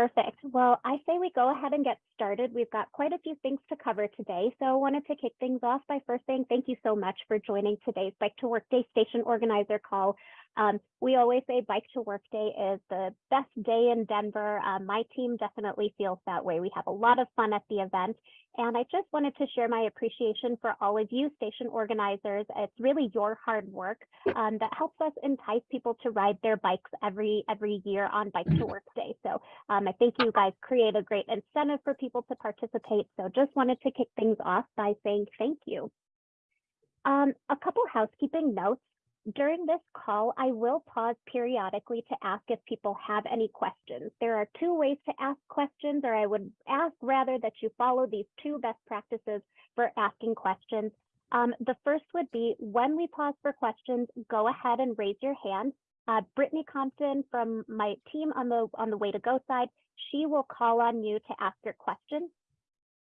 Perfect. Well, I say we go ahead and get started. We've got quite a few things to cover today. So I wanted to kick things off by first saying thank you so much for joining today's Bike to Work Day Station Organizer call. Um, we always say Bike to Work Day is the best day in Denver. Uh, my team definitely feels that way. We have a lot of fun at the event. And I just wanted to share my appreciation for all of you station organizers. It's really your hard work um, that helps us entice people to ride their bikes every every year on Bike to Work Day. So um, I think you guys create a great incentive for people to participate. So just wanted to kick things off by saying thank you. Um, a couple housekeeping notes. During this call, I will pause periodically to ask if people have any questions. There are two ways to ask questions, or I would ask rather that you follow these two best practices for asking questions. Um, the first would be when we pause for questions, go ahead and raise your hand. Uh, Brittany Compton from my team on the on the way to go side, she will call on you to ask your question.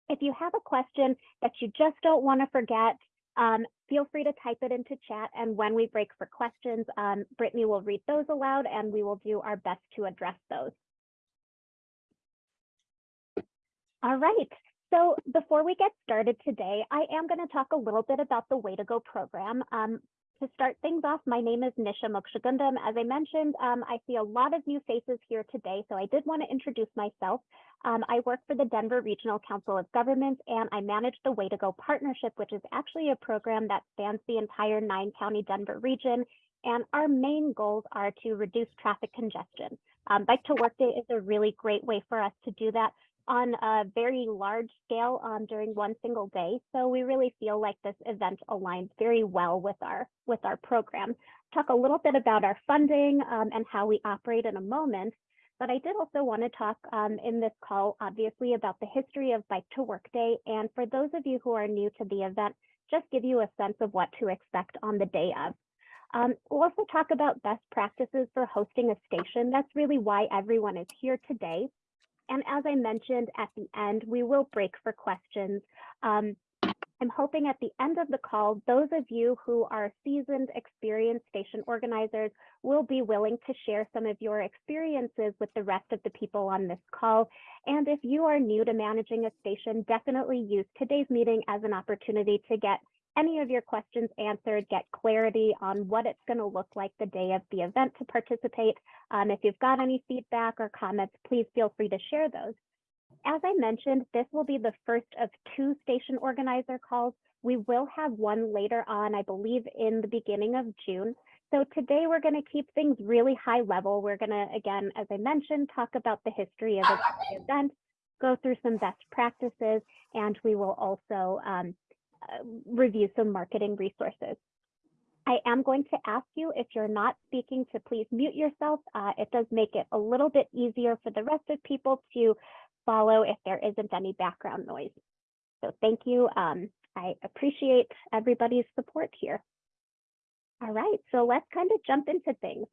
If you have a question that you just don't want to forget, um, feel free to type it into chat. And when we break for questions, um, Brittany will read those aloud and we will do our best to address those. All right. So before we get started today, I am going to talk a little bit about the Way to Go program. Um, to start things off, my name is Nisha Mokshagundam. As I mentioned, um, I see a lot of new faces here today, so I did want to introduce myself. Um, I work for the Denver Regional Council of Governments, and I manage the Way to Go Partnership, which is actually a program that spans the entire nine county Denver region. And our main goals are to reduce traffic congestion. Um, Bike to Work Day is a really great way for us to do that on a very large scale um, during one single day. So we really feel like this event aligns very well with our with our program. Talk a little bit about our funding um, and how we operate in a moment. But I did also want to talk um, in this call, obviously, about the history of Bike to Work Day. And for those of you who are new to the event, just give you a sense of what to expect on the day of. Um, we'll also talk about best practices for hosting a station. That's really why everyone is here today. And as I mentioned at the end, we will break for questions. Um, I'm hoping at the end of the call, those of you who are seasoned, experienced station organizers will be willing to share some of your experiences with the rest of the people on this call. And if you are new to managing a station, definitely use today's meeting as an opportunity to get any of your questions answered, get clarity on what it's going to look like the day of the event to participate. Um, if you've got any feedback or comments, please feel free to share those. As I mentioned, this will be the first of two station organizer calls. We will have one later on, I believe in the beginning of June. So today we're going to keep things really high level. We're going to, again, as I mentioned, talk about the history of the event, go through some best practices, and we will also um, review some marketing resources. I am going to ask you if you're not speaking to please mute yourself. Uh, it does make it a little bit easier for the rest of people to follow if there isn't any background noise. So thank you. Um, I appreciate everybody's support here. All right, so let's kind of jump into things.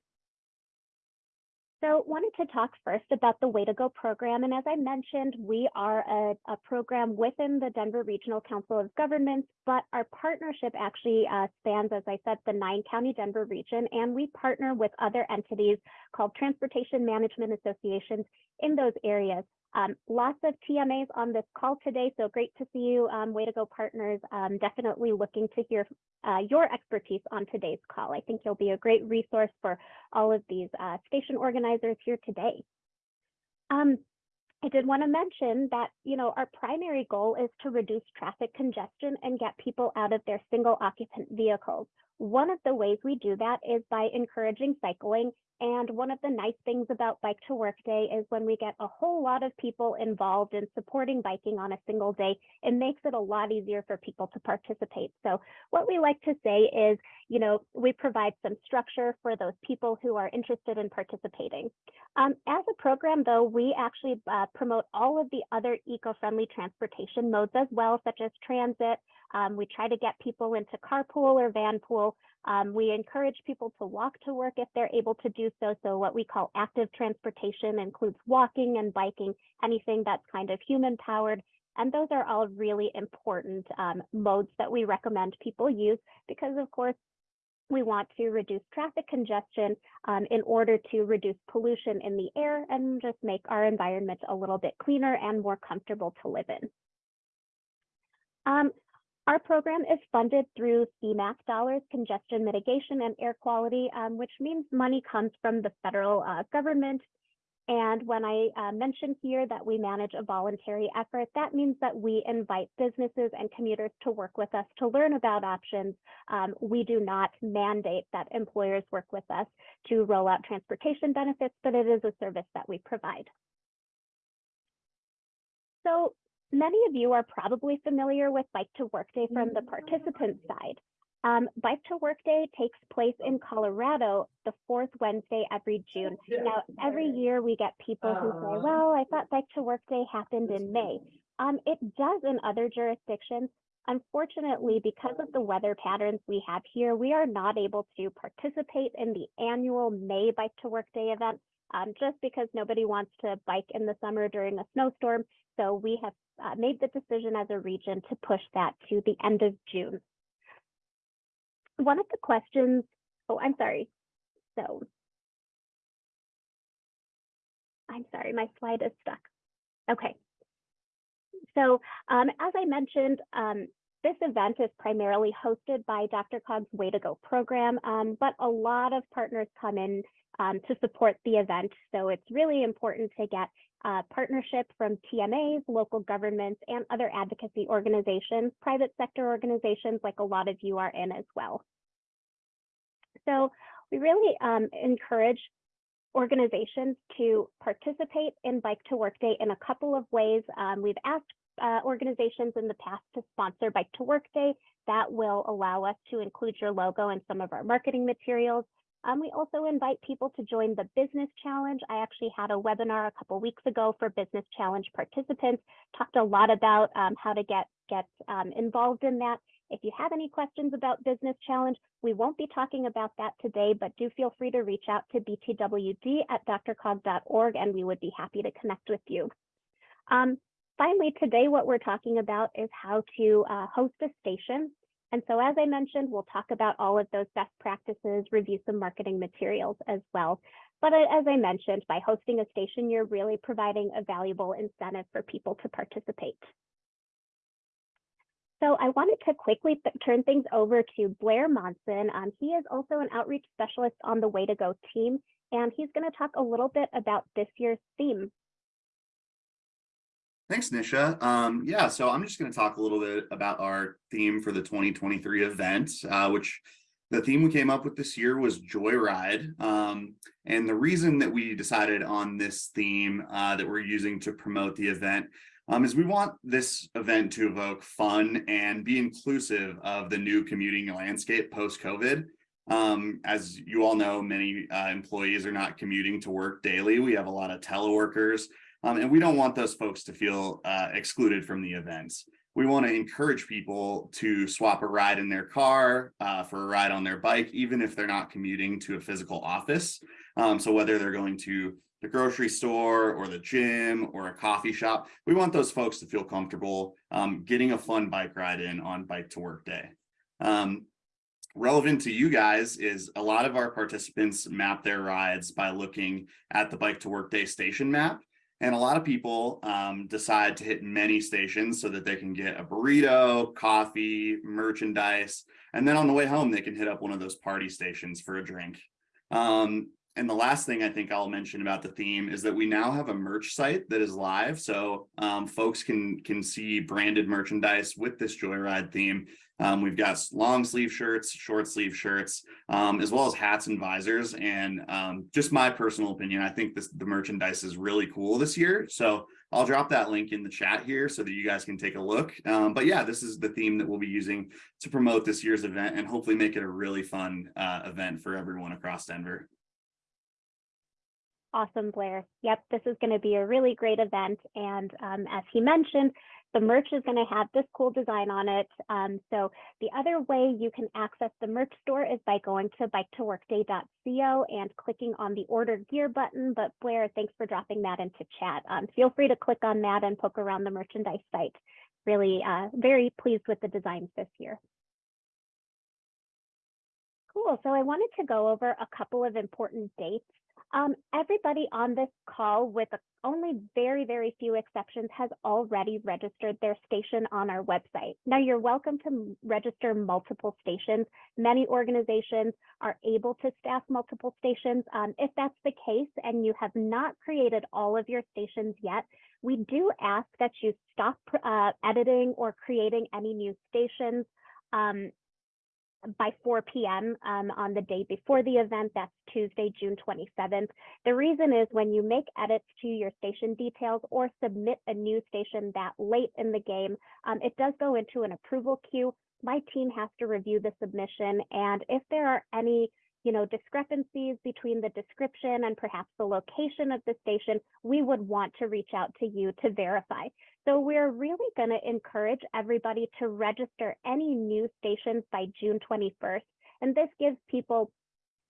So wanted to talk first about the Way to Go program. And as I mentioned, we are a, a program within the Denver Regional Council of Governments, but our partnership actually uh, spans, as I said, the nine county Denver region, and we partner with other entities called Transportation Management Associations in those areas. Um, lots of TMAs on this call today, so great to see you, um, Way to Go partners. Um, definitely looking to hear uh, your expertise on today's call. I think you'll be a great resource for all of these uh, station organizers here today. Um, I did want to mention that, you know, our primary goal is to reduce traffic congestion and get people out of their single occupant vehicles. One of the ways we do that is by encouraging cycling and one of the nice things about Bike to Work Day is when we get a whole lot of people involved in supporting biking on a single day, it makes it a lot easier for people to participate. So what we like to say is, you know, we provide some structure for those people who are interested in participating. Um, as a program, though, we actually uh, promote all of the other eco-friendly transportation modes as well, such as transit. Um, we try to get people into carpool or vanpool. Um, we encourage people to walk to work if they're able to do so. So what we call active transportation includes walking and biking, anything that's kind of human powered. And those are all really important um, modes that we recommend people use because of course, We want to reduce traffic congestion um, in order to reduce pollution in the air and just make our environment a little bit cleaner and more comfortable to live in. Um, our program is funded through CMAQ dollars, congestion mitigation and air quality, um, which means money comes from the federal uh, government and when I uh, mention here that we manage a voluntary effort, that means that we invite businesses and commuters to work with us to learn about options. Um, we do not mandate that employers work with us to roll out transportation benefits, but it is a service that we provide. So many of you are probably familiar with Bike to Work Day from the participant side. Um, Bike to Work Day takes place in Colorado the fourth Wednesday every June. Now, every year we get people who say, well, I thought Bike to Work Day happened in May. Um, it does in other jurisdictions. Unfortunately, because of the weather patterns we have here, we are not able to participate in the annual May Bike to Work Day event um, just because nobody wants to bike in the summer during a snowstorm. So we have uh, made the decision as a region to push that to the end of June one of the questions, oh, I'm sorry. So I'm sorry, my slide is stuck. Okay. So um, as I mentioned, um, this event is primarily hosted by DRCOG's Way to Go program, um, but a lot of partners come in um, to support the event. So it's really important to get uh, partnership from TMAs, local governments, and other advocacy organizations, private sector organizations like a lot of you are in as well. So we really um, encourage organizations to participate in Bike to Work Day in a couple of ways. Um, we've asked uh, organizations in the past to sponsor Bike to Work Day. That will allow us to include your logo in some of our marketing materials. Um, we also invite people to join the Business Challenge. I actually had a webinar a couple weeks ago for Business Challenge participants, talked a lot about um, how to get, get um, involved in that. If you have any questions about Business Challenge, we won't be talking about that today, but do feel free to reach out to btwd at drcog.org and we would be happy to connect with you. Um, finally, today what we're talking about is how to uh, host a station and so as I mentioned, we'll talk about all of those best practices, review some marketing materials as well. But as I mentioned, by hosting a station, you're really providing a valuable incentive for people to participate. So I wanted to quickly turn things over to Blair Monson. Um, he is also an outreach specialist on the Way to Go team, and he's going to talk a little bit about this year's theme. Thanks, Nisha. Um, yeah, so I'm just going to talk a little bit about our theme for the 2023 event, uh, which the theme we came up with this year was Joyride. Um, and the reason that we decided on this theme uh, that we're using to promote the event um, is we want this event to evoke fun and be inclusive of the new commuting landscape post-COVID. Um, as you all know, many uh, employees are not commuting to work daily. We have a lot of teleworkers. Um, and we don't want those folks to feel uh, excluded from the events. We want to encourage people to swap a ride in their car uh, for a ride on their bike, even if they're not commuting to a physical office. Um, so whether they're going to the grocery store or the gym or a coffee shop, we want those folks to feel comfortable um, getting a fun bike ride in on bike to work day. Um, relevant to you guys is a lot of our participants map their rides by looking at the bike to work day station map. And a lot of people um, decide to hit many stations so that they can get a burrito, coffee, merchandise, and then on the way home, they can hit up one of those party stations for a drink. Um, and the last thing I think I'll mention about the theme is that we now have a merch site that is live. So um, folks can, can see branded merchandise with this Joyride theme um, we've got long sleeve shirts, short sleeve shirts, um, as well as hats and visors. And um, just my personal opinion, I think this, the merchandise is really cool this year. So I'll drop that link in the chat here so that you guys can take a look. Um, but yeah, this is the theme that we'll be using to promote this year's event and hopefully make it a really fun uh, event for everyone across Denver. Awesome, Blair. Yep, this is going to be a really great event. And um, as he mentioned, the merch is going to have this cool design on it. Um, so the other way you can access the merch store is by going to biketoworkday.co and clicking on the order gear button. But Blair, thanks for dropping that into chat. Um, feel free to click on that and poke around the merchandise site. Really uh, very pleased with the designs this year. Cool. So I wanted to go over a couple of important dates. Um, everybody on this call, with only very, very few exceptions, has already registered their station on our website. Now, you're welcome to register multiple stations. Many organizations are able to staff multiple stations. Um, if that's the case and you have not created all of your stations yet, we do ask that you stop uh, editing or creating any new stations. Um, by 4 p.m. Um, on the day before the event. That's Tuesday, June 27th. The reason is when you make edits to your station details or submit a new station that late in the game, um, it does go into an approval queue. My team has to review the submission, and if there are any you know, discrepancies between the description and perhaps the location of the station, we would want to reach out to you to verify. So we're really going to encourage everybody to register any new stations by June 21st. And this gives people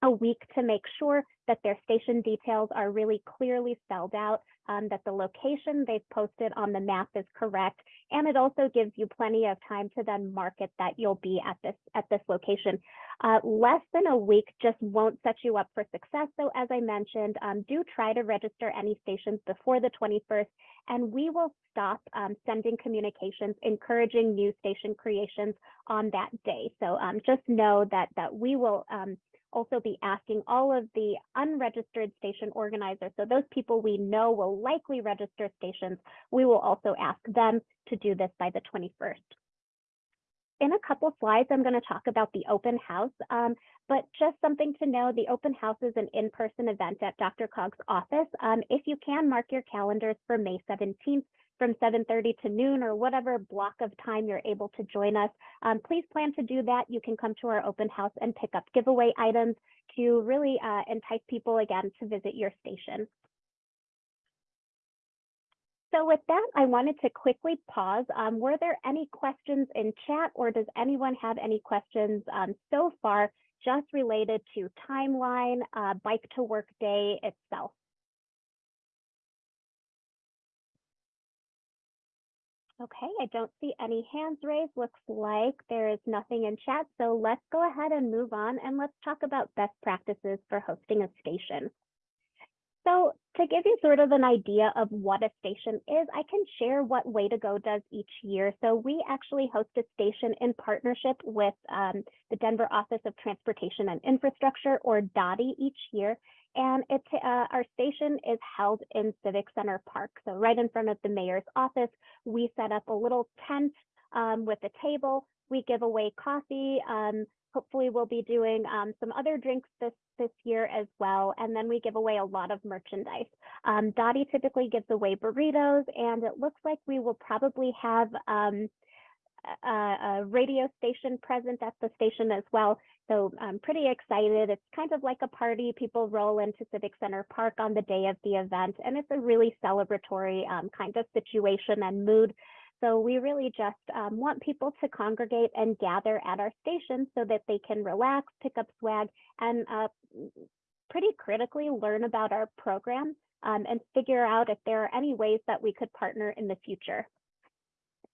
a week to make sure that their station details are really clearly spelled out, um, that the location they've posted on the map is correct, and it also gives you plenty of time to then market that you'll be at this at this location. Uh, less than a week just won't set you up for success. So as I mentioned, um, do try to register any stations before the 21st, and we will stop um, sending communications encouraging new station creations on that day. So um, just know that that we will um, also be asking all of the unregistered station organizers, so those people we know will likely register stations, we will also ask them to do this by the 21st. In a couple slides, I'm going to talk about the open house, um, but just something to know, the open house is an in-person event at DRCOG's office. Um, if you can mark your calendars for May 17th, from 7.30 to noon or whatever block of time you're able to join us. Um, please plan to do that. You can come to our open house and pick up giveaway items to really uh, entice people again to visit your station. So with that, I wanted to quickly pause. Um, were there any questions in chat or does anyone have any questions um, so far just related to timeline, uh, bike to work day itself? Okay, I don't see any hands raised. Looks like there is nothing in chat. So let's go ahead and move on and let's talk about best practices for hosting a station. So to give you sort of an idea of what a station is, I can share what Way to Go does each year. So we actually host a station in partnership with um, the Denver Office of Transportation and Infrastructure, or DOTI, each year. And uh, our station is held in Civic Center Park. So right in front of the mayor's office, we set up a little tent um, with a table. We give away coffee. Um, hopefully we'll be doing um, some other drinks this, this year as well. And then we give away a lot of merchandise. Um, DOTI typically gives away burritos and it looks like we will probably have um, a, a radio station present at the station as well. So I'm pretty excited. It's kind of like a party. People roll into Civic Center Park on the day of the event, and it's a really celebratory um, kind of situation and mood. So we really just um, want people to congregate and gather at our station so that they can relax, pick up swag, and uh, pretty critically learn about our program um, and figure out if there are any ways that we could partner in the future.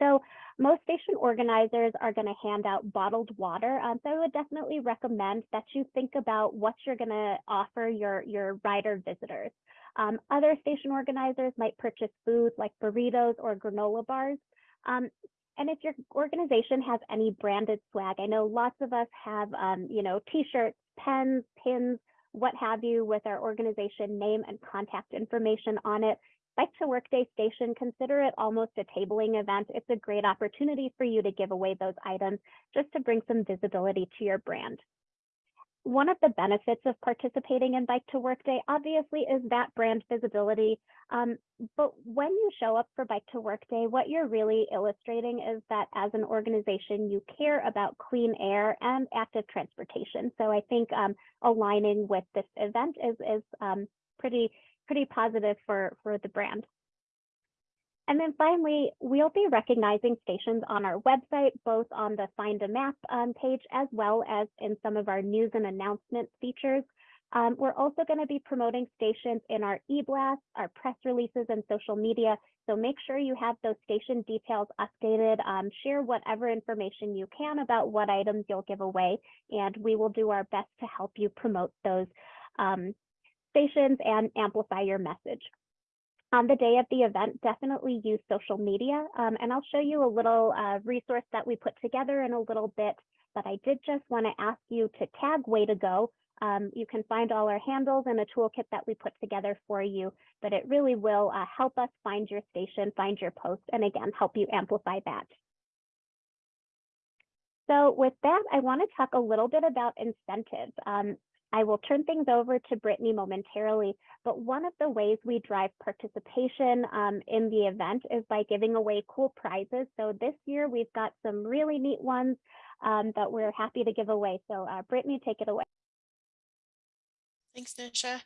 So most station organizers are going to hand out bottled water. Um, so I would definitely recommend that you think about what you're going to offer your, your rider visitors. Um, other station organizers might purchase food like burritos or granola bars. Um, and if your organization has any branded swag, I know lots of us have, um, you know, t-shirts, pens, pins, what have you with our organization name and contact information on it. Bike to Workday Station, consider it almost a tabling event. It's a great opportunity for you to give away those items just to bring some visibility to your brand. One of the benefits of participating in Bike to Workday obviously is that brand visibility. Um, but when you show up for Bike to Workday, what you're really illustrating is that as an organization, you care about clean air and active transportation. So I think um, aligning with this event is, is um, pretty pretty positive for, for the brand. And then finally, we'll be recognizing stations on our website, both on the Find a Map um, page as well as in some of our news and announcement features. Um, we're also going to be promoting stations in our e-blasts, our press releases, and social media. So make sure you have those station details updated. Um, share whatever information you can about what items you'll give away, and we will do our best to help you promote those um, stations and amplify your message. On the day of the event, definitely use social media, um, and I'll show you a little uh, resource that we put together in a little bit, but I did just want to ask you to tag Way to Go um, you can find all our handles and a toolkit that we put together for you, but it really will uh, help us find your station, find your post, and again, help you amplify that. So with that, I want to talk a little bit about incentives. Um, I will turn things over to Brittany momentarily, but one of the ways we drive participation um, in the event is by giving away cool prizes. So this year we've got some really neat ones um, that we're happy to give away. So uh, Brittany, take it away. Thanks, Nisha.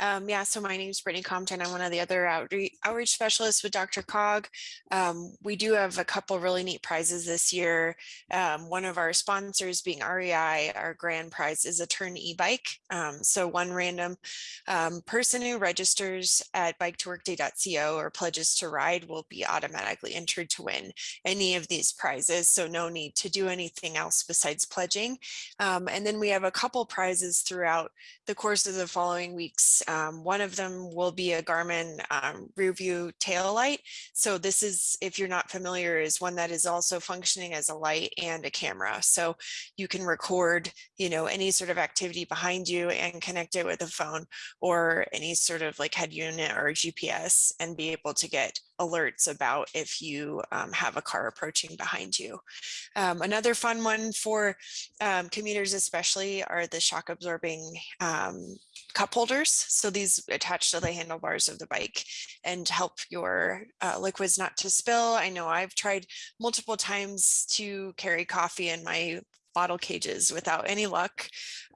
Um, yeah, so my name is Brittany Compton. I'm one of the other outreach, outreach specialists with DRCOG. Um, we do have a couple really neat prizes this year. Um, one of our sponsors being REI, our grand prize is a Tern e-bike. Um, so one random um, person who registers at bike2workday.co or pledges to ride will be automatically entered to win any of these prizes. So no need to do anything else besides pledging. Um, and then we have a couple prizes throughout the course of the following weeks. Um, one of them will be a Garmin um, rear view tail light. So this is, if you're not familiar, is one that is also functioning as a light and a camera. So you can record, you know, any sort of activity behind you and connect it with a phone or any sort of like head unit or GPS and be able to get alerts about if you um, have a car approaching behind you. Um, another fun one for um, commuters especially are the shock absorbing um, cup holders. So these attach to the handlebars of the bike and help your uh, liquids not to spill. I know I've tried multiple times to carry coffee in my bottle cages without any luck.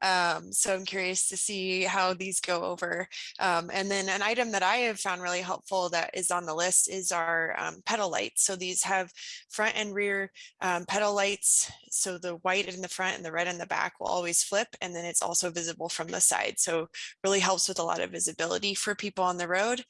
Um, so I'm curious to see how these go over. Um, and then an item that I have found really helpful that is on the list is our um, pedal lights. So these have front and rear um, pedal lights. So the white in the front and the red in the back will always flip. And then it's also visible from the side. So really helps with a lot of visibility for people on the road.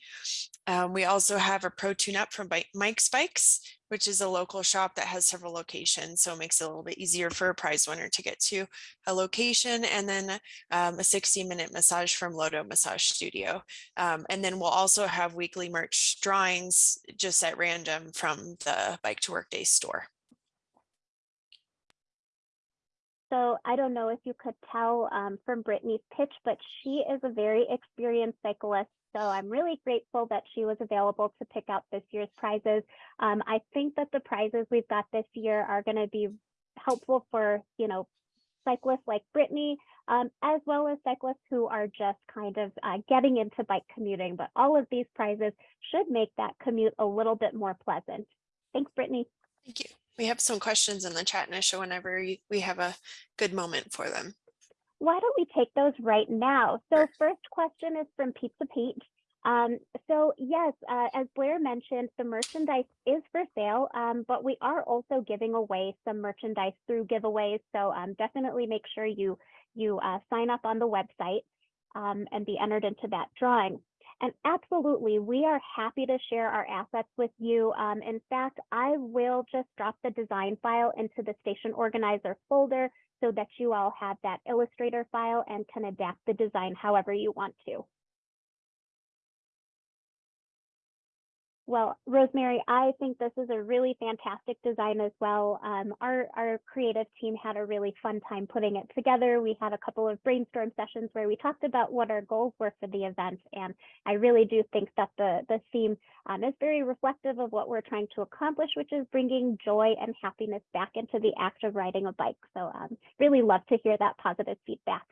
Um, we also have a pro tune up from Mike's Bikes which is a local shop that has several locations. So it makes it a little bit easier for a prize winner to get to a location and then um, a 60 minute massage from Lodo Massage Studio. Um, and then we'll also have weekly merch drawings just at random from the Bike to Work Day store. So I don't know if you could tell um, from Brittany's pitch, but she is a very experienced cyclist so I'm really grateful that she was available to pick out this year's prizes. Um, I think that the prizes we've got this year are going to be helpful for, you know, cyclists like Brittany, um, as well as cyclists who are just kind of uh, getting into bike commuting. But all of these prizes should make that commute a little bit more pleasant. Thanks, Brittany. Thank you. We have some questions in the chat, Nisha, whenever we have a good moment for them why don't we take those right now? So first question is from Pizza Pete. Um, so yes, uh, as Blair mentioned, the merchandise is for sale, um, but we are also giving away some merchandise through giveaways. So um, definitely make sure you you uh, sign up on the website um, and be entered into that drawing. And absolutely, we are happy to share our assets with you. Um, in fact, I will just drop the design file into the station organizer folder so that you all have that Illustrator file and can adapt the design however you want to. Well, Rosemary, I think this is a really fantastic design as well. Um, our, our creative team had a really fun time putting it together. We had a couple of brainstorm sessions where we talked about what our goals were for the event. And I really do think that the, the theme um, is very reflective of what we're trying to accomplish, which is bringing joy and happiness back into the act of riding a bike. So um, really love to hear that positive feedback.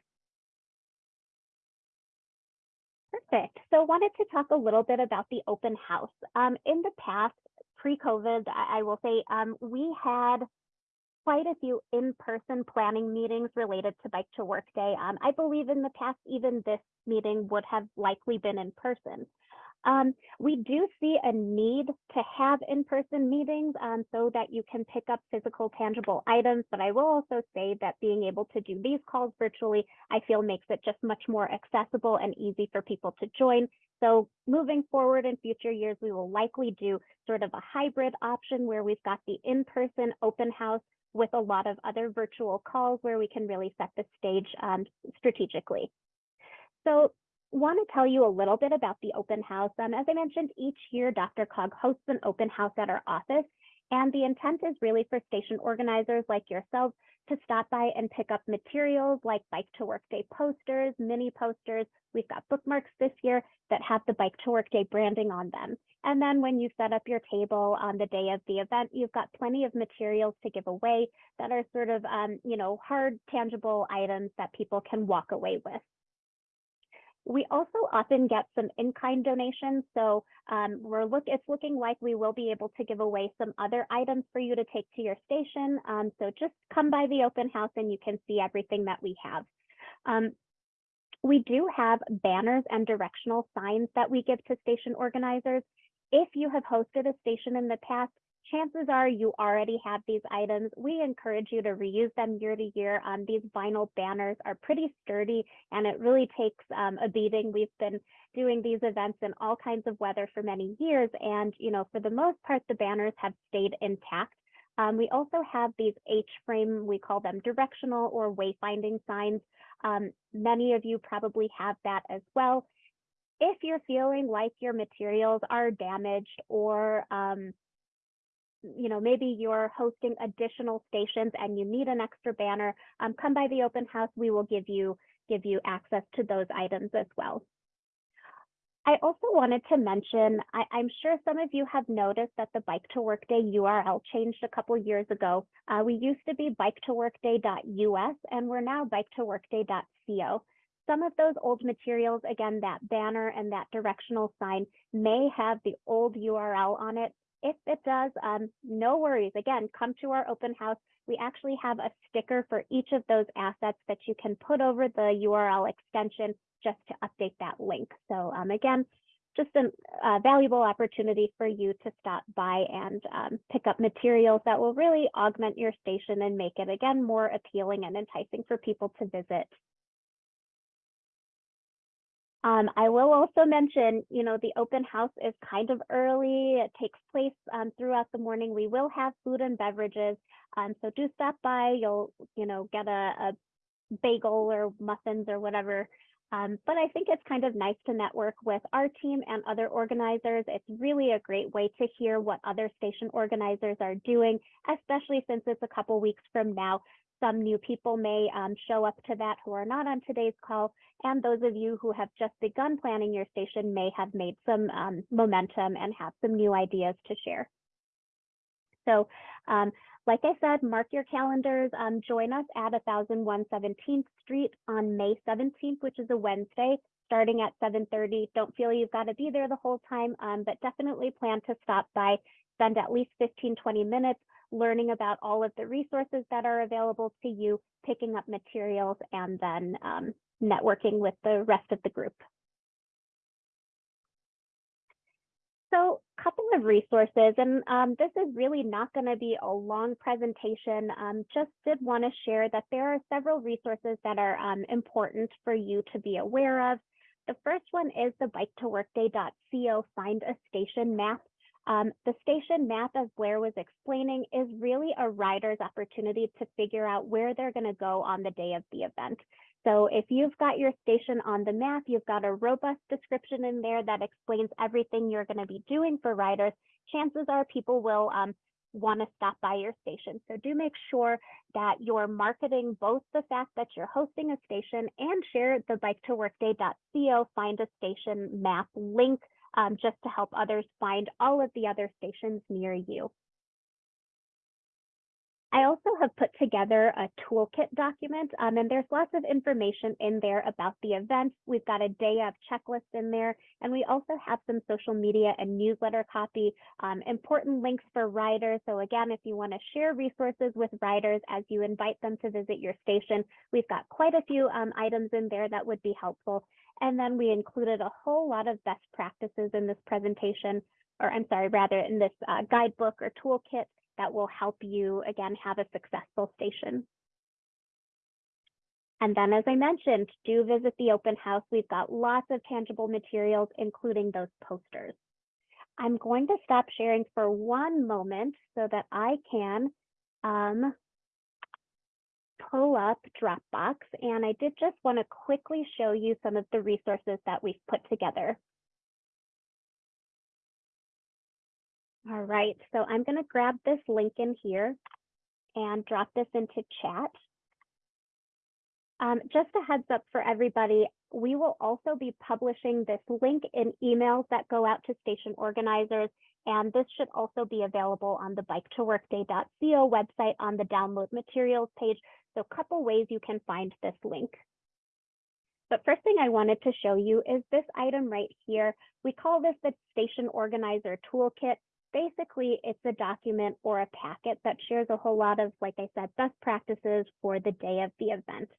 Perfect. So I wanted to talk a little bit about the open house. Um, in the past, pre-COVID, I, I, will say um, we had quite a few in-person planning meetings related to Bike to Work Day. Um, I believe in the past, even this meeting would have likely been in person. Um, we do see a need to have in-person meetings um, so that you can pick up physical tangible items, but I will also say that being able to do these calls virtually, I feel makes it just much more accessible and easy for people to join. So moving forward in future years, we will likely do sort of a hybrid option where we've got the in-person open house with a lot of other virtual calls where we can really set the stage um, strategically. So want to tell you a little bit about the open house. Um, as I mentioned, each year DRCOG hosts an open house at our office, and the intent is really for station organizers like yourselves to stop by and pick up materials like Bike to Work Day posters, mini posters. We've got bookmarks this year that have the Bike to Work Day branding on them. And then when you set up your table on the day of the event, you've got plenty of materials to give away that are sort of, um, you know, hard, tangible items that people can walk away with. We also often get some in-kind donations. So um, we're look, it's looking like we will be able to give away some other items for you to take to your station. Um, so just come by the open house and you can see everything that we have. Um, we do have banners and directional signs that we give to station organizers. If you have hosted a station in the past, chances are you already have these items. We encourage you to reuse them year to year. Um, these vinyl banners are pretty sturdy and it really takes um, a beating. We've been doing these events in all kinds of weather for many years. And, you know, for the most part, the banners have stayed intact. Um, we also have these H-frame, we call them directional or wayfinding signs. Um, many of you probably have that as well. If you're feeling like your materials are damaged or um, you know, maybe you're hosting additional stations and you need an extra banner, um, come by the open house. We will give you give you access to those items as well. I also wanted to mention, I, am sure some of you have noticed that the Bike to Work Day URL changed a couple years ago. Uh, we used to be bike to workday.us and we're now bike to workday.co. Some of those old materials, again, that banner and that directional sign may have the old URL on it. If it does, um, no worries. Again, come to our open house. We actually have a sticker for each of those assets that you can put over the URL extension just to update that link. So um, again, just a uh, valuable opportunity for you to stop by and um, pick up materials that will really augment your station and make it again more appealing and enticing for people to visit. Um, I will also mention, you know, the open house is kind of early. It takes place um, throughout the morning. We will have food and beverages. Um, so do stop by. You'll, you know, get a, a bagel or muffins or whatever. Um, but I think it's kind of nice to network with our team and other organizers. It's really a great way to hear what other station organizers are doing, especially since it's a couple weeks from now some new people may um, show up to that who are not on today's call, and those of you who have just begun planning your station may have made some um, momentum and have some new ideas to share. So um, like I said, mark your calendars. Um, join us at 1001 17th Street on May 17th, which is a Wednesday, starting at 7.30. Don't feel you've got to be there the whole time, um, but definitely plan to stop by, spend at least 15, 20 minutes, learning about all of the resources that are available to you, picking up materials, and then um, networking with the rest of the group. So a couple of resources, and um, this is really not going to be a long presentation. Um, just did want to share that there are several resources that are um, important for you to be aware of. The first one is the bike to workday.co find a station map. Um, the station map, as Blair was explaining, is really a rider's opportunity to figure out where they're going to go on the day of the event. So if you've got your station on the map, you've got a robust description in there that explains everything you're going to be doing for riders, chances are people will um, want to stop by your station. So do make sure that you're marketing both the fact that you're hosting a station and share the bike to workday.co find a station map link um, just to help others find all of the other stations near you. I also have put together a toolkit document, um, and there's lots of information in there about the event. We've got a day of checklist in there, and we also have some social media and newsletter copy, um, important links for riders. So again, if you want to share resources with riders as you invite them to visit your station, we've got quite a few um, items in there that would be helpful. And then we included a whole lot of best practices in this presentation, or I'm sorry, rather in this uh, guidebook or toolkit that will help you, again, have a successful station. And then, as I mentioned, do visit the open house. We've got lots of tangible materials, including those posters. I'm going to stop sharing for one moment so that I can um, pull up Dropbox. And I did just want to quickly show you some of the resources that we've put together. All right, so I'm going to grab this link in here and drop this into chat. Um, just a heads up for everybody, we will also be publishing this link in emails that go out to station organizers, and this should also be available on the bike2workday.co website on the download materials page. So a couple ways you can find this link. But first thing I wanted to show you is this item right here. We call this the Station Organizer Toolkit. Basically, it's a document or a packet that shares a whole lot of, like I said, best practices for the day of the event.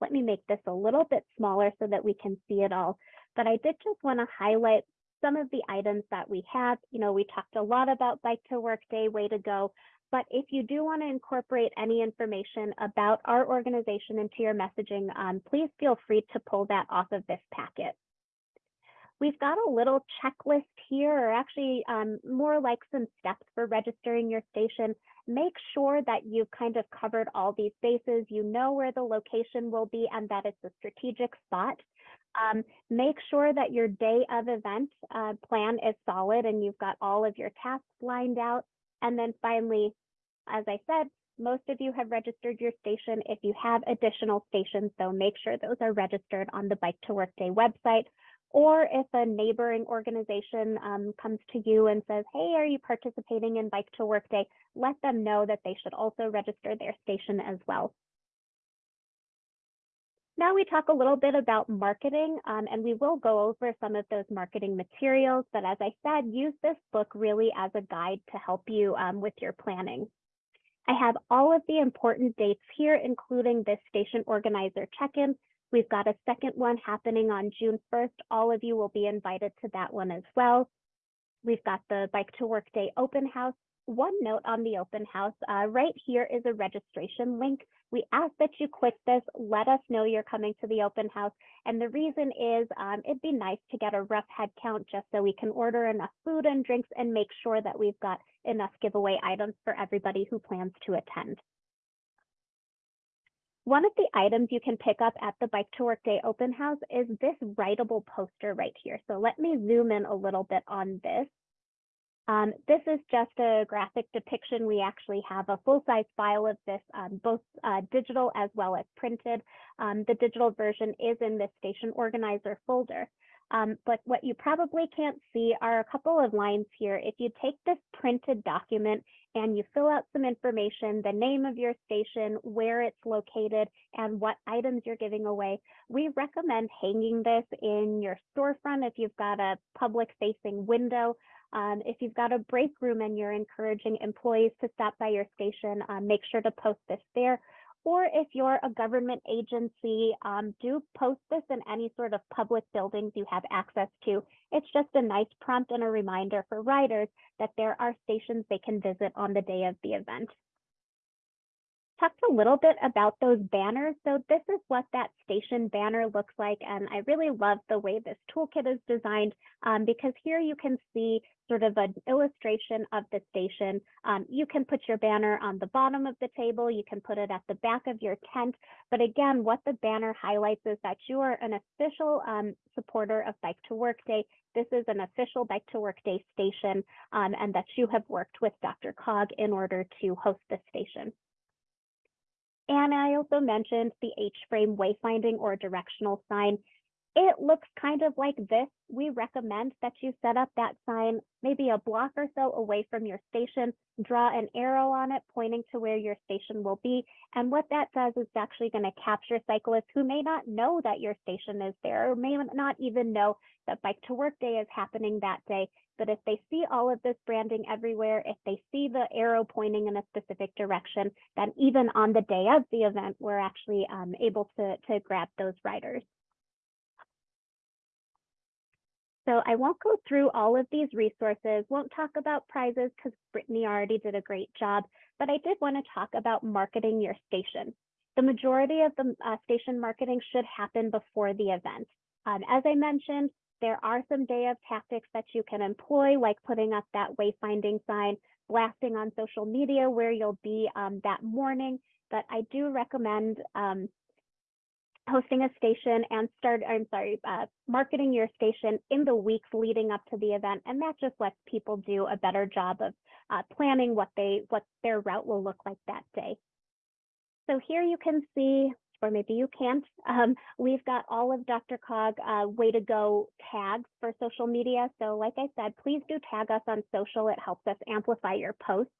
Let me make this a little bit smaller so that we can see it all. But I did just want to highlight some of the items that we have. You know, we talked a lot about Bike to Work Day, Way to Go. But if you do want to incorporate any information about our organization into your messaging, um, please feel free to pull that off of this packet. We've got a little checklist here, or actually um, more like some steps for registering your station make sure that you've kind of covered all these bases, you know where the location will be and that it's a strategic spot. Um, make sure that your day of event uh, plan is solid and you've got all of your tasks lined out. And then finally, as I said, most of you have registered your station. If you have additional stations, though, make sure those are registered on the Bike to Work Day website or if a neighboring organization um, comes to you and says, hey, are you participating in Bike to Work Day? Let them know that they should also register their station as well. Now we talk a little bit about marketing, um, and we will go over some of those marketing materials. But as I said, use this book really as a guide to help you um, with your planning. I have all of the important dates here, including this station organizer check-in, We've got a second one happening on June 1st. All of you will be invited to that one as well. We've got the Bike to Work Day open house. One note on the open house, uh, right here is a registration link. We ask that you click this, let us know you're coming to the open house. And the reason is um, it'd be nice to get a rough head count just so we can order enough food and drinks and make sure that we've got enough giveaway items for everybody who plans to attend. One of the items you can pick up at the Bike to Work Day open house is this writable poster right here. So let me zoom in a little bit on this. Um, this is just a graphic depiction. We actually have a full-size file of this, um, both uh, digital as well as printed. Um, the digital version is in this station organizer folder. Um, but what you probably can't see are a couple of lines here. If you take this printed document and you fill out some information, the name of your station, where it's located, and what items you're giving away. We recommend hanging this in your storefront if you've got a public facing window. Um, if you've got a break room and you're encouraging employees to stop by your station, um, make sure to post this there. Or if you're a government agency, um, do post this in any sort of public buildings you have access to. It's just a nice prompt and a reminder for riders that there are stations they can visit on the day of the event talked a little bit about those banners. So this is what that station banner looks like. And I really love the way this toolkit is designed um, because here you can see sort of an illustration of the station. Um, you can put your banner on the bottom of the table. You can put it at the back of your tent. But again, what the banner highlights is that you are an official um, supporter of Bike to Work Day. This is an official Bike to Work Day station um, and that you have worked with DRCOG in order to host this station. And I also mentioned the H-frame wayfinding or directional sign. It looks kind of like this. We recommend that you set up that sign maybe a block or so away from your station, draw an arrow on it pointing to where your station will be. And what that does is actually going to capture cyclists who may not know that your station is there or may not even know that Bike to Work Day is happening that day. But if they see all of this branding everywhere, if they see the arrow pointing in a specific direction, then even on the day of the event, we're actually um, able to, to grab those riders. So I won't go through all of these resources, won't talk about prizes because Brittany already did a great job, but I did want to talk about marketing your station. The majority of the uh, station marketing should happen before the event. Um, as I mentioned, there are some day of tactics that you can employ, like putting up that wayfinding sign, blasting on social media where you'll be um, that morning. But I do recommend um, hosting a station and start, I'm sorry, uh, marketing your station in the weeks leading up to the event. And that just lets people do a better job of uh, planning what they, what their route will look like that day. So here you can see, or maybe you can't, um, we've got all of DRCOG uh, way to go tags for social media. So like I said, please do tag us on social. It helps us amplify your posts.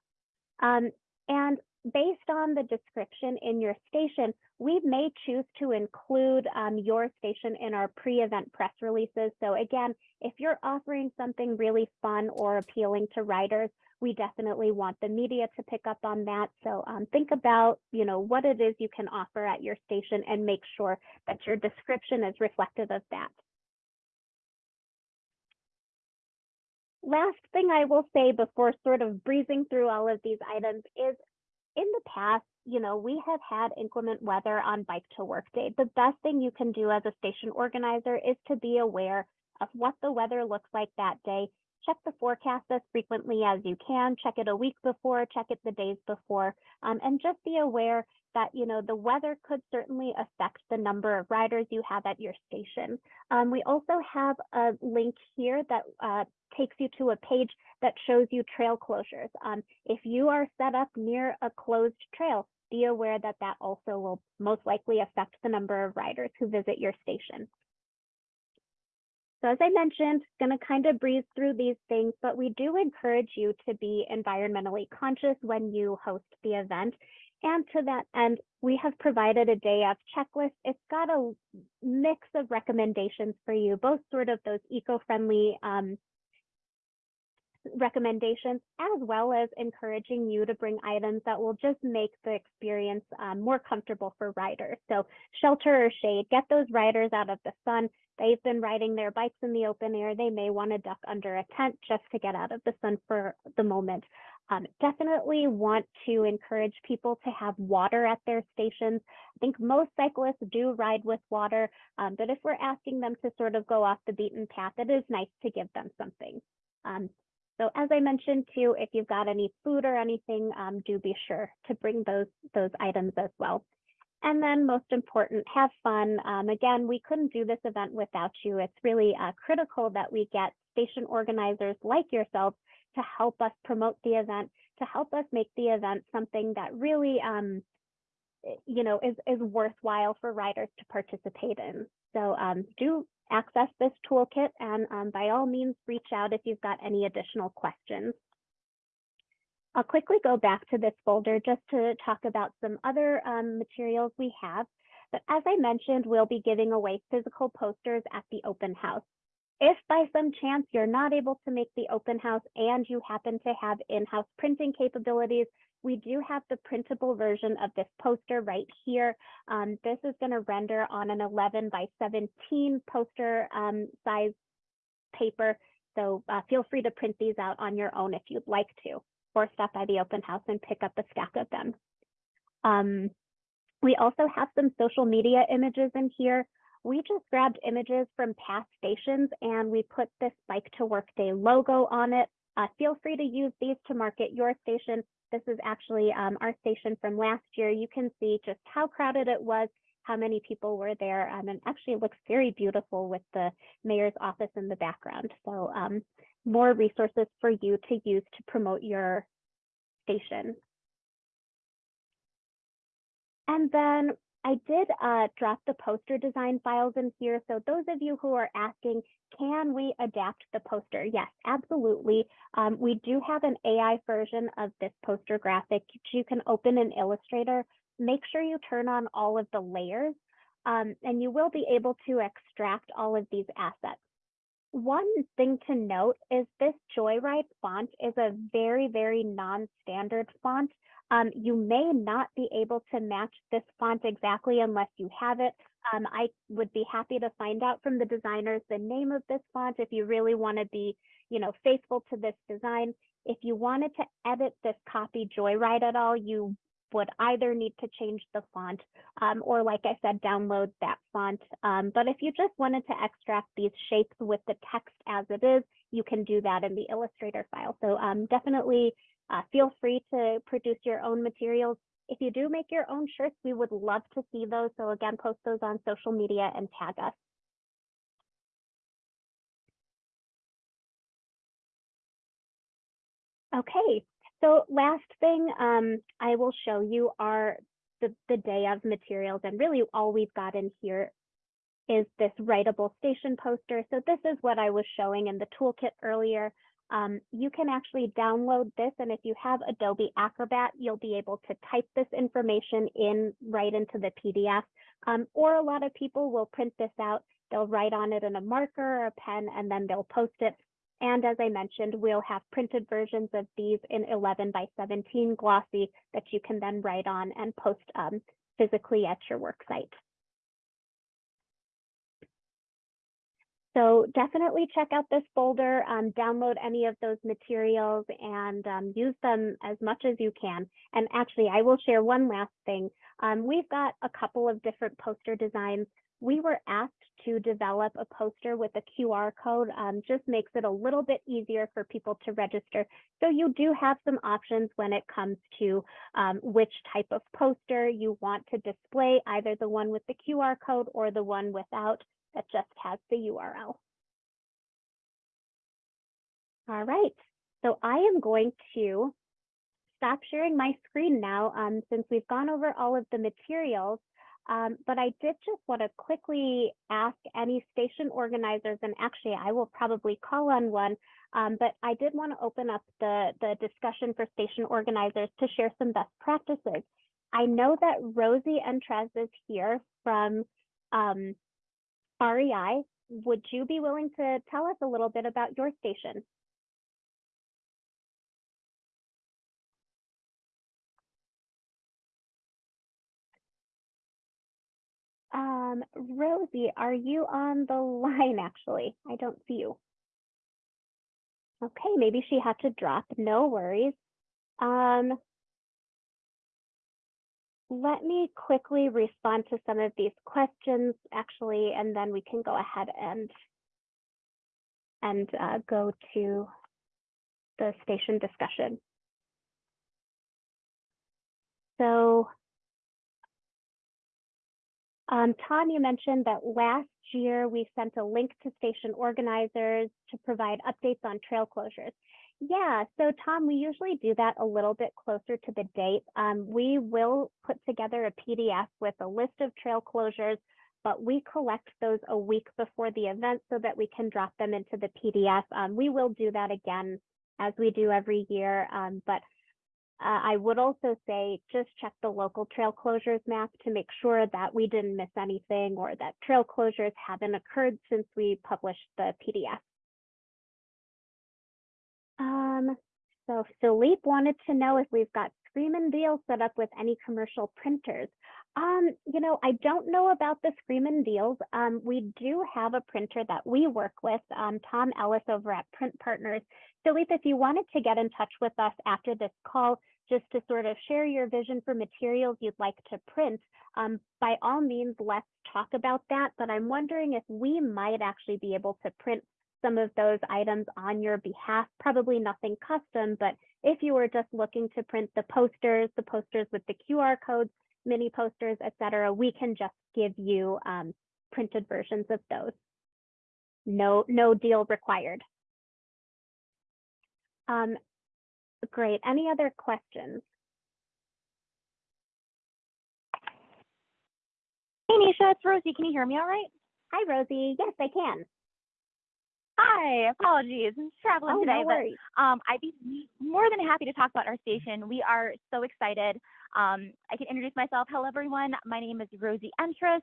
Um, and based on the description in your station, we may choose to include um, your station in our pre-event press releases. So again, if you're offering something really fun or appealing to writers, we definitely want the media to pick up on that. So um, think about, you know, what it is you can offer at your station and make sure that your description is reflective of that. Last thing I will say before sort of breezing through all of these items is in the past, you know, we have had inclement weather on bike to work day. The best thing you can do as a station organizer is to be aware of what the weather looks like that day. Check the forecast as frequently as you can. Check it a week before, check it the days before, um, and just be aware that you know the weather could certainly affect the number of riders you have at your station. Um, we also have a link here that uh, takes you to a page that shows you trail closures. Um, if you are set up near a closed trail, be aware that that also will most likely affect the number of riders who visit your station. So as I mentioned, going to kind of breeze through these things, but we do encourage you to be environmentally conscious when you host the event. And to that end, we have provided a day of checklist. It's got a mix of recommendations for you, both sort of those eco-friendly um, recommendations, as well as encouraging you to bring items that will just make the experience um, more comfortable for riders. So shelter or shade, get those riders out of the sun. They've been riding their bikes in the open air. They may want to duck under a tent just to get out of the sun for the moment. Um, definitely want to encourage people to have water at their stations. I think most cyclists do ride with water, um, but if we're asking them to sort of go off the beaten path, it is nice to give them something. Um, so as I mentioned too, if you've got any food or anything, um, do be sure to bring those, those items as well. And then most important, have fun. Um, again, we couldn't do this event without you. It's really uh, critical that we get station organizers like yourselves to help us promote the event, to help us make the event something that really, um, you know, is, is worthwhile for riders to participate in. So um, do access this toolkit and um, by all means reach out if you've got any additional questions. I'll quickly go back to this folder just to talk about some other um, materials we have. But as I mentioned, we'll be giving away physical posters at the open house. If by some chance you're not able to make the open house and you happen to have in-house printing capabilities, we do have the printable version of this poster right here. Um, this is going to render on an 11 by 17 poster um, size paper. So uh, feel free to print these out on your own if you'd like to, or stop by the open house and pick up a stack of them. Um, we also have some social media images in here. We just grabbed images from past stations and we put this Bike to Work Day logo on it. Uh, feel free to use these to market your station this is actually um, our station from last year. You can see just how crowded it was, how many people were there, um, and actually it looks very beautiful with the mayor's office in the background. So um, more resources for you to use to promote your station. And then I did uh, drop the poster design files in here. So those of you who are asking, can we adapt the poster? Yes, absolutely. Um, we do have an AI version of this poster graphic. You can open in Illustrator. Make sure you turn on all of the layers um, and you will be able to extract all of these assets. One thing to note is this Joyride font is a very, very non-standard font. Um, you may not be able to match this font exactly unless you have it. Um, I would be happy to find out from the designers the name of this font if you really want to be, you know, faithful to this design. If you wanted to edit this copy Joyride at all, you would either need to change the font um, or like I said, download that font. Um, but if you just wanted to extract these shapes with the text as it is, you can do that in the Illustrator file. So um, definitely uh, feel free to produce your own materials. If you do make your own shirts, we would love to see those. So again, post those on social media and tag us. Okay, so last thing um, I will show you are the, the day of materials and really all we've got in here is this writable station poster. So this is what I was showing in the toolkit earlier. Um, you can actually download this and if you have Adobe Acrobat, you'll be able to type this information in right into the PDF. Um, or a lot of people will print this out, they'll write on it in a marker or a pen and then they'll post it. And as I mentioned, we'll have printed versions of these in 11 by 17 glossy that you can then write on and post um, physically at your work site. So definitely check out this folder, um, download any of those materials and um, use them as much as you can. And actually, I will share one last thing. Um, we've got a couple of different poster designs. We were asked to develop a poster with a QR code, um, just makes it a little bit easier for people to register. So you do have some options when it comes to um, which type of poster you want to display, either the one with the QR code or the one without that just has the URL. All right, so I am going to stop sharing my screen now um, since we've gone over all of the materials. Um, but I did just want to quickly ask any station organizers, and actually I will probably call on one, um, but I did want to open up the, the discussion for station organizers to share some best practices. I know that Rosie Entrez is here from um, REI. Would you be willing to tell us a little bit about your station? Um, Rosie, are you on the line actually? I don't see you. Okay, maybe she had to drop, no worries. Um, let me quickly respond to some of these questions actually, and then we can go ahead and and uh, go to the station discussion. So um, Tom, you mentioned that last year we sent a link to station organizers to provide updates on trail closures. Yeah, so Tom, we usually do that a little bit closer to the date. Um, we will put together a PDF with a list of trail closures, but we collect those a week before the event so that we can drop them into the PDF. Um, we will do that again as we do every year, um, but uh, I would also say just check the local trail closures map to make sure that we didn't miss anything or that trail closures haven't occurred since we published the PDF. Um, so Philippe wanted to know if we've got Scream and Deal set up with any commercial printers. Um, you know, I don't know about the Scream and Deals. Um, we do have a printer that we work with, um, Tom Ellis over at Print Partners. Philippe, if you wanted to get in touch with us after this call, just to sort of share your vision for materials you'd like to print, um, by all means, let's talk about that. But I'm wondering if we might actually be able to print some of those items on your behalf, probably nothing custom, but if you were just looking to print the posters, the posters with the QR codes, mini posters, etc., we can just give you um, printed versions of those. No, no deal required. Um, great. Any other questions? Hey, Nisha, it's Rosie. Can you hear me all right? Hi, Rosie. Yes, I can. Hi, apologies. I'm traveling Oh, today, no but um, I'd be more than happy to talk about our station. We are so excited. Um, I can introduce myself. Hello, everyone. My name is Rosie Entris.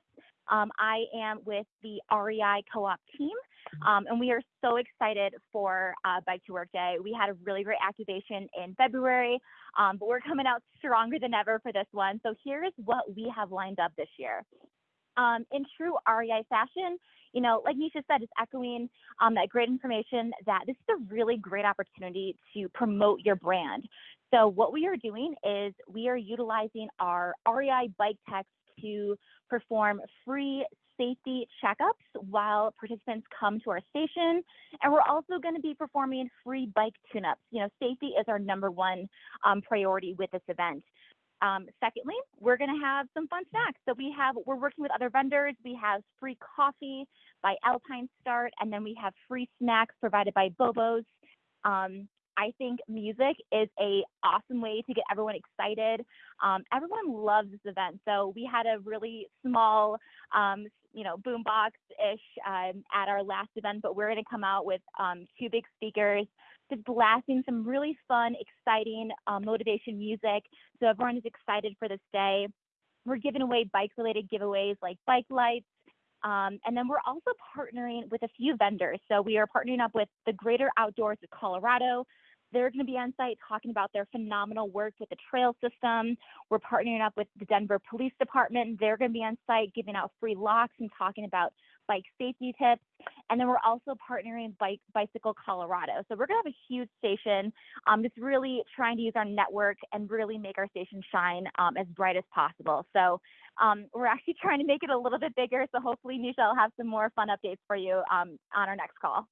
Um, I am with the REI co-op team, um, and we are so excited for uh, Bike to Work Day. We had a really great activation in February, um, but we're coming out stronger than ever for this one. So here's what we have lined up this year. Um, in true REI fashion, you know, like Nisha said, it's echoing um, that great information that this is a really great opportunity to promote your brand. So what we are doing is we are utilizing our REI bike techs to perform free safety checkups while participants come to our station. And we're also going to be performing free bike tune-ups. You know, safety is our number one um, priority with this event. Um, secondly, we're going to have some fun snacks. So we have, we're working with other vendors. We have free coffee by Alpine Start, and then we have free snacks provided by Bobo's. Um, I think music is a awesome way to get everyone excited. Um, everyone loves this event, so we had a really small, um, you know, boombox-ish um, at our last event, but we're going to come out with um, two big speakers, just blasting some really fun, exciting uh, motivation music, so everyone is excited for this day. We're giving away bike-related giveaways like bike lights, um, and then we're also partnering with a few vendors. So we are partnering up with the Greater Outdoors of Colorado. They're going to be on site talking about their phenomenal work with the trail system. We're partnering up with the Denver Police Department. They're going to be on site giving out free locks and talking about bike safety tips. And then we're also partnering Bike Bicycle Colorado. So we're going to have a huge station, um, just really trying to use our network and really make our station shine um, as bright as possible. So um, we're actually trying to make it a little bit bigger. So hopefully, Nisha will have some more fun updates for you um, on our next call.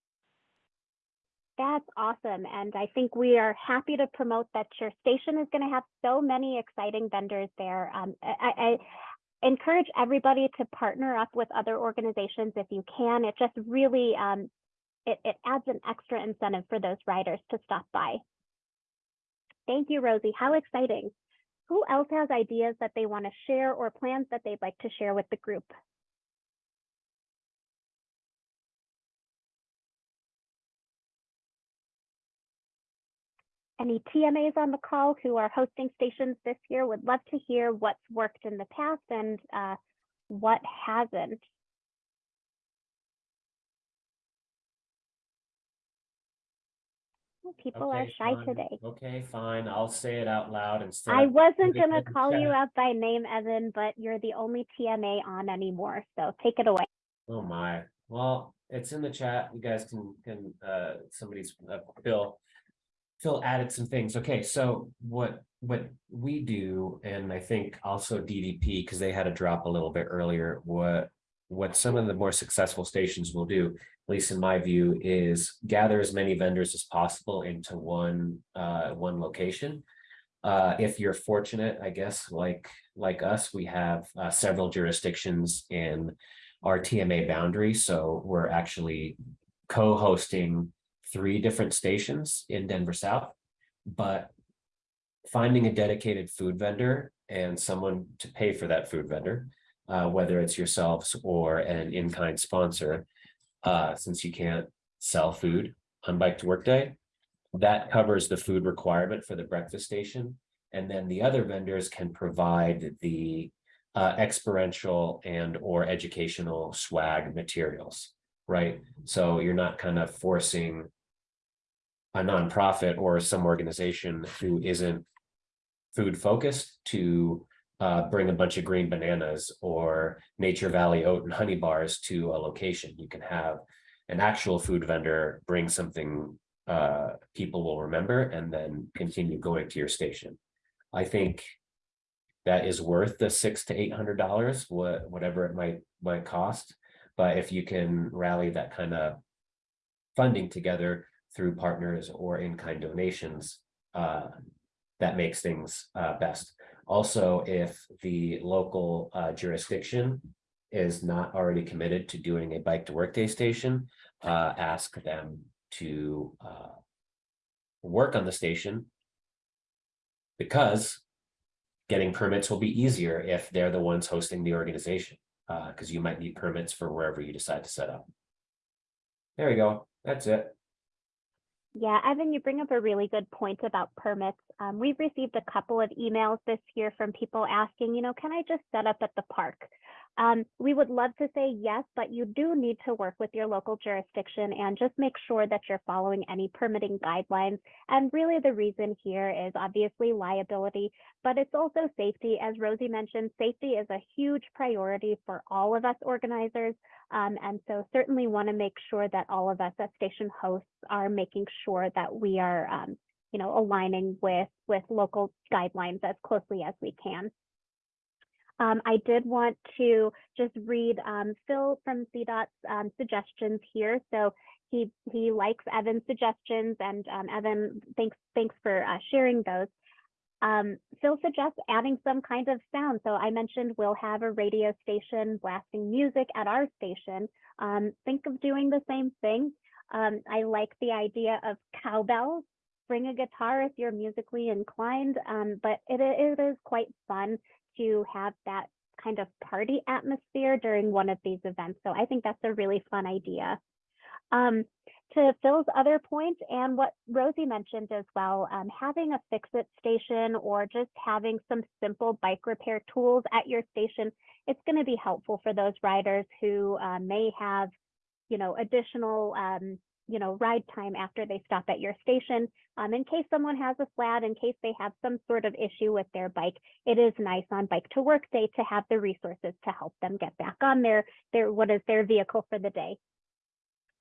That's awesome. And I think we are happy to promote that your station is going to have so many exciting vendors there. Um, I, I encourage everybody to partner up with other organizations if you can. It just really, um, it, it adds an extra incentive for those riders to stop by. Thank you, Rosie. How exciting. Who else has ideas that they want to share or plans that they'd like to share with the group? Any TMAs on the call who are hosting stations this year would love to hear what's worked in the past and uh, what hasn't. People are shy fine. today. Okay, fine. I'll say it out loud instead. I wasn't in the call you chat. out by name, Evan, but you're the only TMA on anymore, so take it away. Oh my, well, it's in the chat. You guys can, can, uh, somebody's, uh, Phil. Phil added some things. Okay, so what, what we do, and I think also DDP, because they had a drop a little bit earlier, what. What some of the more successful stations will do, at least in my view, is gather as many vendors as possible into one, uh, one location. Uh, if you're fortunate, I guess, like, like us, we have, uh, several jurisdictions in our TMA boundary, so we're actually co-hosting three different stations in Denver South. But finding a dedicated food vendor and someone to pay for that food vendor, uh, whether it's yourselves or an in-kind sponsor, uh, since you can't sell food on Bike to Work Day, that covers the food requirement for the breakfast station. And then the other vendors can provide the uh, experiential and or educational swag materials, right? So you're not kind of forcing a nonprofit or some organization who isn't food focused to uh, bring a bunch of green bananas or Nature Valley oat and honey bars to a location. You can have an actual food vendor bring something uh, people will remember and then continue going to your station. I think that is worth the six to eight hundred dollars, what, whatever it might, might cost. But if you can rally that kind of funding together through partners or in-kind donations, uh, that makes things, uh, best. Also, if the local, uh, jurisdiction is not already committed to doing a bike to work day station, uh, ask them to, uh, work on the station because getting permits will be easier if they're the ones hosting the organization, uh, because you might need permits for wherever you decide to set up. There you go. That's it. Yeah, Evan, you bring up a really good point about permits. Um, we've received a couple of emails this year from people asking, you know, can I just set up at the park? Um, we would love to say yes, but you do need to work with your local jurisdiction and just make sure that you're following any permitting guidelines. And really the reason here is obviously liability, but it's also safety. As Rosie mentioned, safety is a huge priority for all of us organizers. Um, and so certainly want to make sure that all of us as station hosts are making sure that we are, um, you know, aligning with, with local guidelines as closely as we can. Um, I did want to just read um, Phil from CDOT's um, suggestions here. So he he likes Evan's suggestions, and um, Evan, thanks thanks for uh, sharing those. Um, Phil suggests adding some kind of sound. So I mentioned we'll have a radio station blasting music at our station. Um, think of doing the same thing. I like the idea of cowbells. Bring a guitar if you're musically inclined, but it, it is quite fun to have that kind of party atmosphere during one of these events. So I think that's a really fun idea. Um, to Phil's other point and what Rosie mentioned as well, um, having a fix-it station or just having some simple bike repair tools at your station, it's going to be helpful for those riders who uh, may have, you know, additional um, you know, ride time after they stop at your station. Um, in case someone has a flat, in case they have some sort of issue with their bike, it is nice on bike to work day to have the resources to help them get back on their, their what is their vehicle for the day.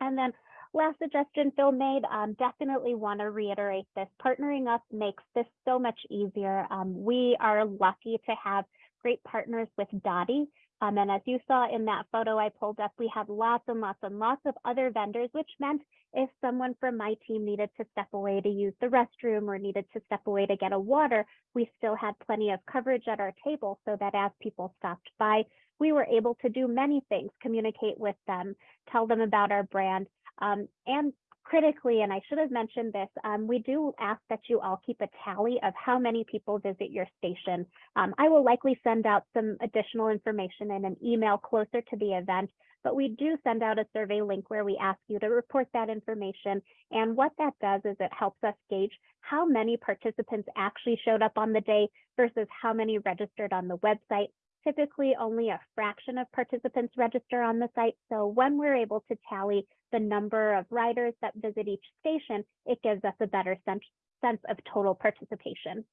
And then last suggestion Phil made, um, definitely want to reiterate this. Partnering up makes this so much easier. Um, we are lucky to have great partners with DOTI. Um, and as you saw in that photo I pulled up, we have lots and lots and lots of other vendors, which meant if someone from my team needed to step away to use the restroom or needed to step away to get a water, we still had plenty of coverage at our table so that as people stopped by, we were able to do many things, communicate with them, tell them about our brand, um, and critically, and I should have mentioned this, um, we do ask that you all keep a tally of how many people visit your station. Um, I will likely send out some additional information in an email closer to the event, but we do send out a survey link where we ask you to report that information. And what that does is it helps us gauge how many participants actually showed up on the day versus how many registered on the website typically only a fraction of participants register on the site. So when we're able to tally the number of riders that visit each station, it gives us a better sense, sense of total participation.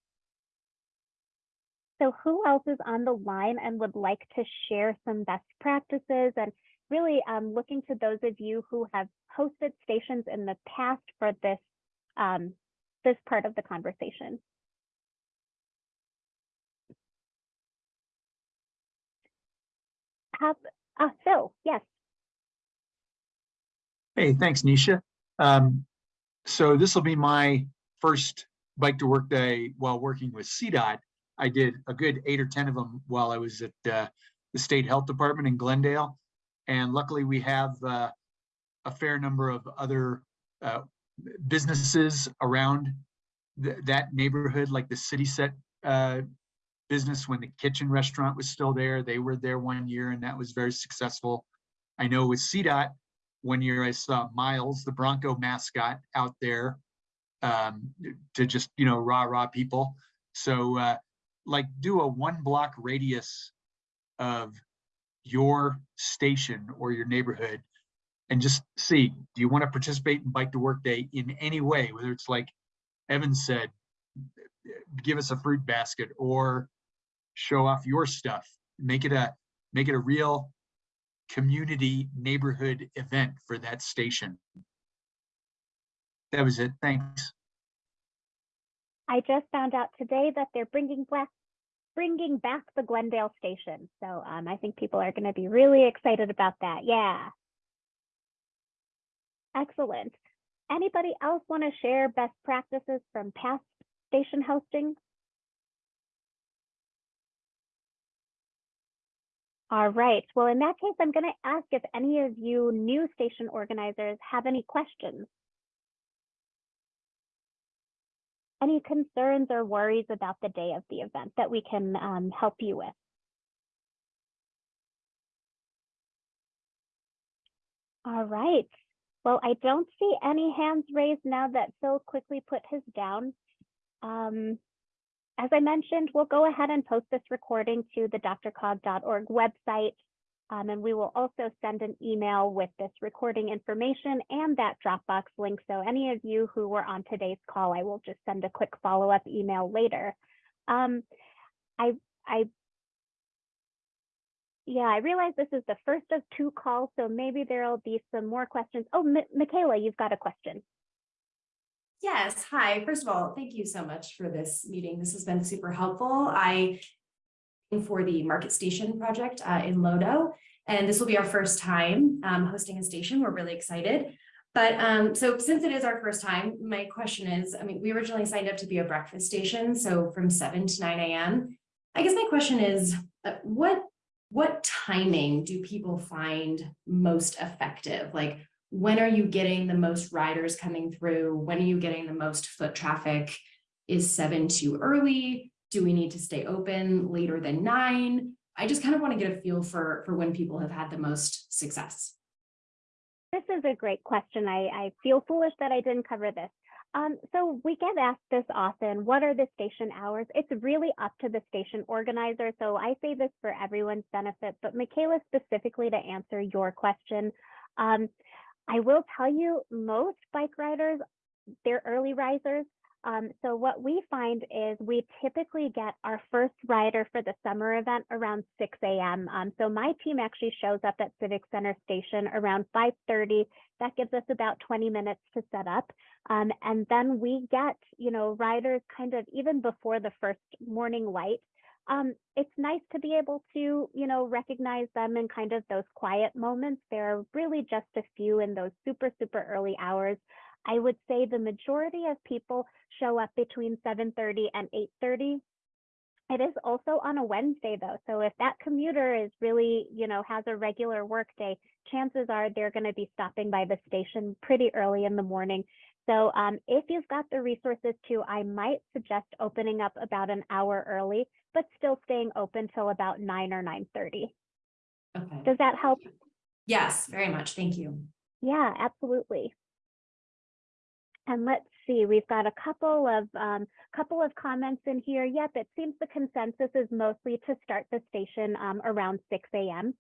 So who else is on the line and would like to share some best practices and really um, looking to those of you who have hosted stations in the past for this, um, this part of the conversation. Have, uh, Phil, yes. Hey, thanks, Nisha. Um, so this will be my first bike to work day while working with CDOT. I did a good eight or 10 of them while I was at uh, the State Health Department in Glendale. And luckily we have uh, a fair number of other uh, businesses around th that neighborhood, like the CitySet uh, business when the kitchen restaurant was still there. They were there one year and that was very successful. I know with CDOT, one year I saw Miles, the Bronco mascot out there um, to just, you know, rah, rah people. So uh, like do a one block radius of your station or your neighborhood and just see, do you want to participate in Bike to Work Day in any way, whether it's like Evan said, give us a fruit basket or show off your stuff, make it a make it a real community neighborhood event for that station. That was it. Thanks. I just found out today that they're bringing back bringing back the Glendale station. So um, I think people are going to be really excited about that. Yeah. Excellent. Anybody else want to share best practices from past station hosting? All right. Well, in that case, I'm going to ask if any of you new station organizers have any questions. Any concerns or worries about the day of the event that we can um, help you with? All right. Well, I don't see any hands raised now that Phil quickly put his down. Um, as I mentioned, we'll go ahead and post this recording to the drcog.org website. Um, and we will also send an email with this recording information and that Dropbox link. So any of you who were on today's call, I will just send a quick follow-up email later. Um, I, I, yeah, I realize this is the first of two calls, so maybe there'll be some more questions. Oh, Mi- Michaela, you've got a question. Yes, hi. First of all, thank you so much for this meeting. This has been super helpful. I am for the Market Station project uh, in LoDo, and this will be our first time um, hosting a station. We're really excited. But um, so since it is our first time, my question is, I mean, we originally signed up to be a breakfast station, so from seven to nine a.m. I guess my question is, uh, what what timing do people find most effective? Like, when are you getting the most riders coming through? When are you getting the most foot traffic? Is seven too early? Do we need to stay open later than nine? I just kind of want to get a feel for, for when people have had the most success. This is a great question. I, I feel foolish that I didn't cover this. Um, so we get asked this often, what are the station hours? It's really up to the station organizer. So I say this for everyone's benefit, but Michaela, specifically to answer your question, um, I will tell you most bike riders, they're early risers. Um, so what we find is we typically get our first rider for the summer event around 6 a.m. Um, so my team actually shows up at Civic Center Station around 5:30. That gives us about 20 minutes to set up, um, and then we get you know riders kind of even before the first morning light. Um, it's nice to be able to you know recognize them in kind of those quiet moments. There are really just a few in those super super early hours. I would say the majority of people show up between 7:30 and 8:30. It is also on a Wednesday though, so if that commuter is really, you know, has a regular work day, chances are they're going to be stopping by the station pretty early in the morning. So um, if you've got the resources to, I might suggest opening up about an hour early, but still staying open till about 9 or 9:30. Okay. Does that help? Yes, very much. Thank you. Yeah, absolutely. And let's see, we've got a couple of um, couple of comments in here. Yep, it seems the consensus is mostly to start the station um, around 6 a.m.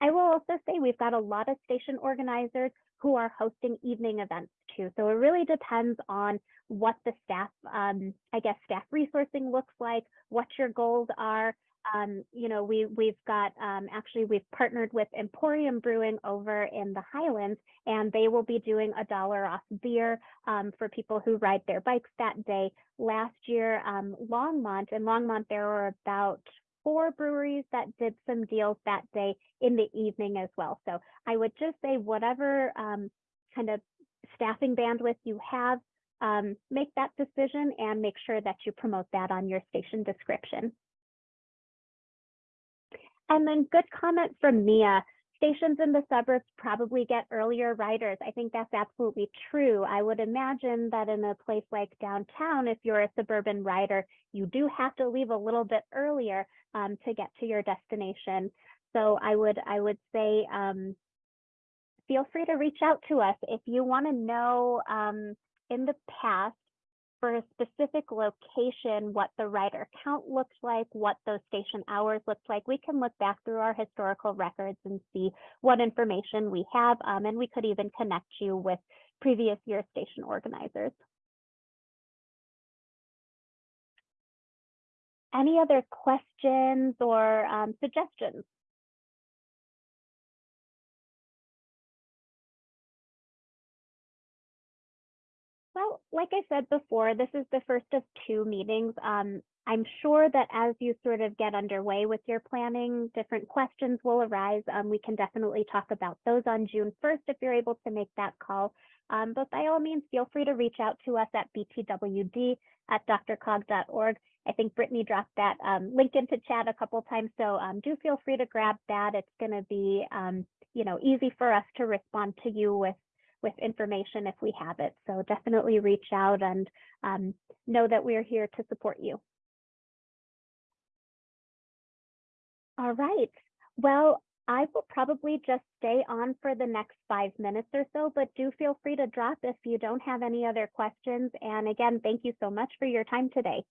I will also say we've got a lot of station organizers who are hosting evening events So it really depends on what the staff, um, I guess, staff resourcing looks like, what your goals are, um, you know, we we've got um, actually we've partnered with Empourium Brewing over in the Highlands, and they will be doing a dollar off beer um, for people who ride their bikes that day. Last year, um, Longmont in Longmont there were about four breweries that did some deals that day in the evening as well. So I would just say whatever um, kind of staffing bandwidth you have, um, make that decision and make sure that you promote that on your station description. And then good comment from Mia. Stations in the suburbs probably get earlier riders. I think that's absolutely true. I would imagine that in a place like downtown, if you're a suburban rider, you do have to leave a little bit earlier um, to get to your destination. So I would I would say um, feel free to reach out to us if you want to know um, in the past for a specific location, what the rider count looked like, what those station hours looked like, we can look back through our historical records and see what information we have, um, and we could even connect you with previous year station organizers. Any other questions or um, suggestions? Well, like I said before, this is the first of two meetings. Um, I'm sure that as you sort of get underway with your planning, different questions will arise. Um, we can definitely talk about those on June 1st if you're able to make that call. Um, but by all means, feel free to reach out to us at btwd at drcog.org. I think Brittany dropped that um, link into chat a couple times, so um, do feel free to grab that. It's going to be, um, you know, easy for us to respond to you with with information if we have it. So definitely reach out and um, know that we're here to support you. All right. Well, I will probably just stay on for the next five minutes or so, but do feel free to drop if you don't have any other questions. And again, thank you so much for your time today.